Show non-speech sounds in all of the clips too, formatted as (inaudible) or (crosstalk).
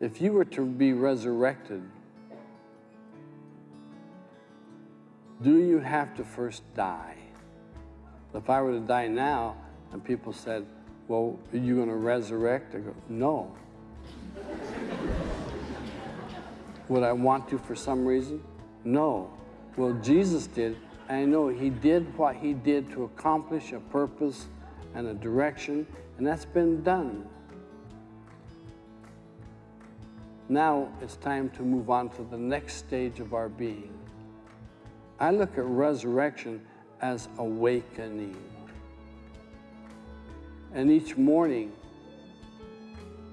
If you were to be resurrected, do you have to first die? If I were to die now and people said, well, are you going to resurrect? I go, no. (laughs) Would I want to for some reason? No. Well, Jesus did. And I know he did what he did to accomplish a purpose and a direction, and that's been done. Now it's time to move on to the next stage of our being. I look at resurrection as awakening. And each morning,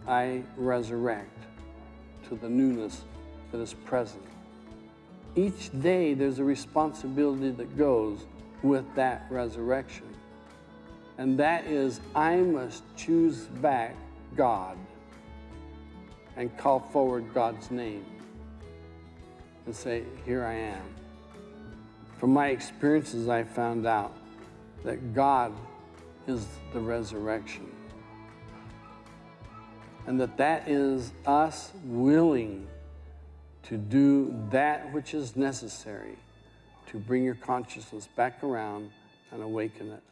I resurrect to the newness that is present. Each day, there's a responsibility that goes with that resurrection. And that is, I must choose back God and call forward God's name and say, Here I am. From my experiences, I found out that God is the resurrection. And that that is us willing to do that which is necessary to bring your consciousness back around and awaken it.